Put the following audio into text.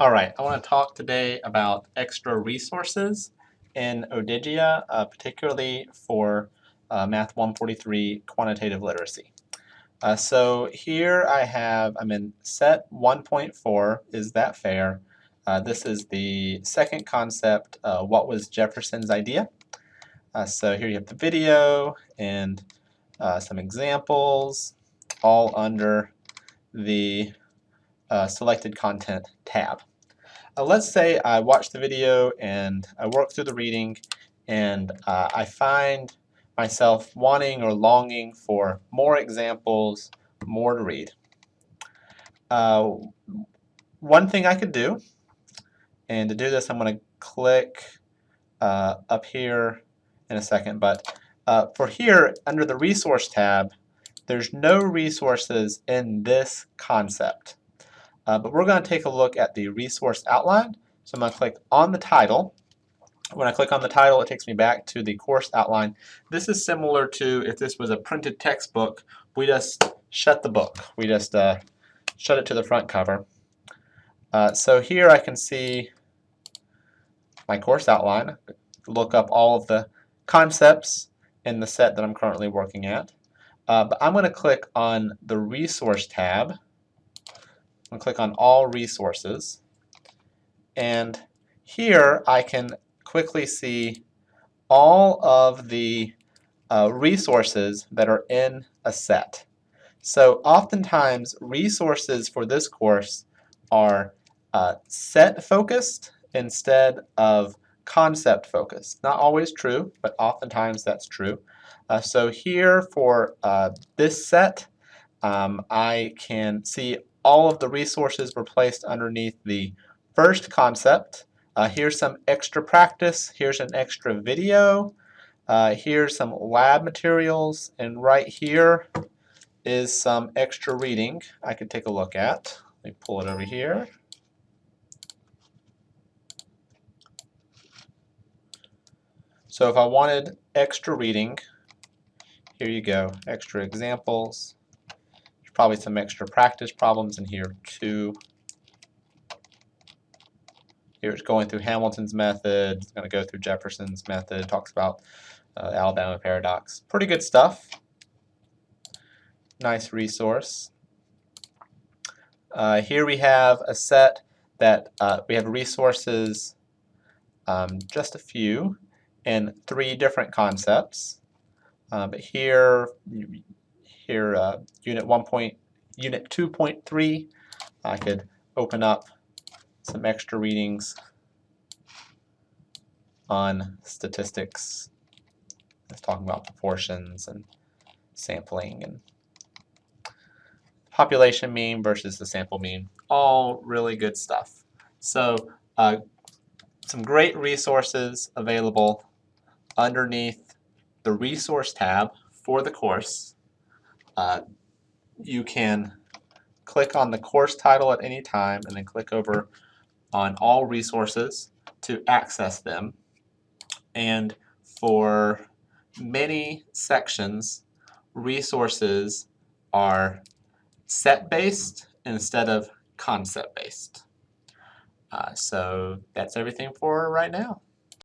All right, I want to talk today about extra resources in Odigia, uh, particularly for uh, Math 143 quantitative literacy. Uh, so here I have, I'm in set 1.4, is that fair? Uh, this is the second concept, uh, what was Jefferson's idea? Uh, so here you have the video and some examples, all under the selected content tab. Uh, let's say I watch the video and I work through the reading and uh, I find myself wanting or longing for more examples, more to read. Uh, one thing I could do, and to do this I'm going to click uh, up here in a second, but uh, for here under the resource tab there's no resources in this concept. Uh, but we're going to take a look at the resource outline. So I'm going to click on the title. When I click on the title, it takes me back to the course outline. This is similar to if this was a printed textbook, we just shut the book. We just uh, shut it to the front cover. Uh, so here I can see my course outline, look up all of the concepts in the set that I'm currently working at. Uh, but I'm going to click on the Resource tab To click on All Resources. And here I can quickly see all of the uh, resources that are in a set. So oftentimes resources for this course are uh, set focused instead of concept focused. Not always true, but oftentimes that's true. Uh, so here for uh, this set, um, I can see all of the resources were placed underneath the first concept. Uh, here's some extra practice. Here's an extra video. Uh, here's some lab materials. And right here is some extra reading I could take a look at. Let me pull it over here. So if I wanted extra reading, here you go, extra examples probably some extra practice problems in here too. Here it's going through Hamilton's method, it's going to go through Jefferson's method, talks about uh, Alabama paradox. Pretty good stuff. Nice resource. Uh, here we have a set that uh, we have resources, um, just a few, in three different concepts. Uh, but here here uh, unit 1 point, unit 2.3 I could open up some extra readings on statistics. It's talking about proportions and sampling and population mean versus the sample mean. All really good stuff. So uh, some great resources available underneath the resource tab for the course uh, you can click on the course title at any time and then click over on all resources to access them. And for many sections, resources are set-based instead of concept-based. Uh, so that's everything for right now.